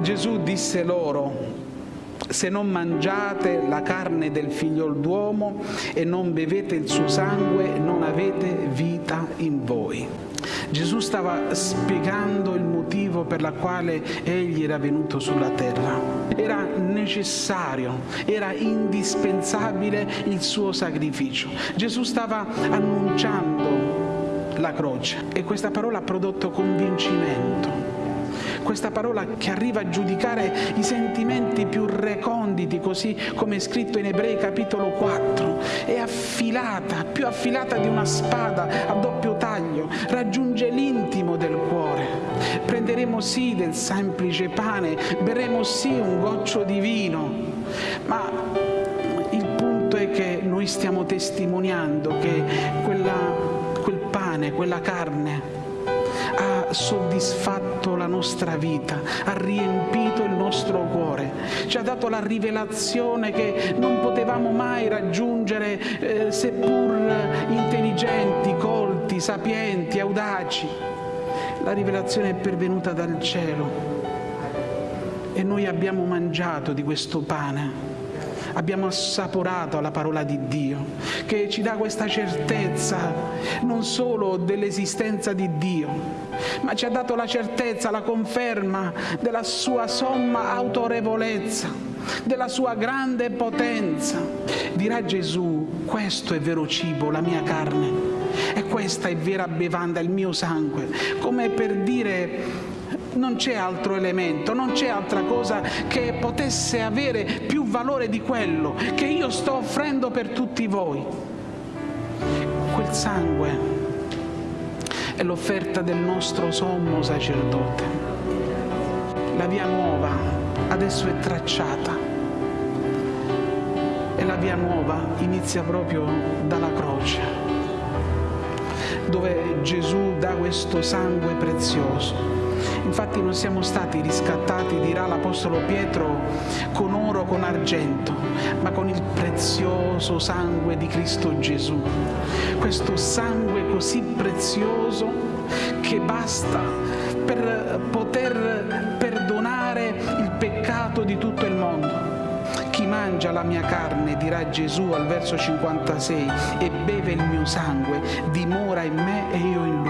Gesù disse loro, se non mangiate la carne del figlio d'uomo e non bevete il suo sangue, non avete vita in voi. Gesù stava spiegando il motivo per la quale egli era venuto sulla terra. Era necessario, era indispensabile il suo sacrificio. Gesù stava annunciando la croce e questa parola ha prodotto convincimento questa parola che arriva a giudicare i sentimenti più reconditi, così come è scritto in Ebrei capitolo 4, è affilata, più affilata di una spada a doppio taglio, raggiunge l'intimo del cuore. Prenderemo sì del semplice pane, berremo sì un goccio di vino, ma il punto è che noi stiamo testimoniando che quella, quel pane, quella carne, ha soddisfatto la nostra vita, ha riempito il nostro cuore, ci ha dato la rivelazione che non potevamo mai raggiungere eh, seppur intelligenti, colti, sapienti, audaci. La rivelazione è pervenuta dal cielo e noi abbiamo mangiato di questo pane abbiamo assaporato la parola di Dio, che ci dà questa certezza non solo dell'esistenza di Dio, ma ci ha dato la certezza, la conferma della sua somma autorevolezza, della sua grande potenza. Dirà Gesù, questo è vero cibo, la mia carne, e questa è vera bevanda, il mio sangue, come per dire non c'è altro elemento, non c'è altra cosa che potesse avere più valore di quello che io sto offrendo per tutti voi. Quel sangue è l'offerta del nostro sommo sacerdote. La via nuova adesso è tracciata e la via nuova inizia proprio dalla croce, dove Gesù dà questo sangue prezioso Infatti non siamo stati riscattati, dirà l'Apostolo Pietro, con oro o con argento, ma con il prezioso sangue di Cristo Gesù. Questo sangue così prezioso che basta per poter perdonare il peccato di tutto il mondo. Mangia la mia carne, dirà Gesù al verso 56, e beve il mio sangue, dimora in me e io in lui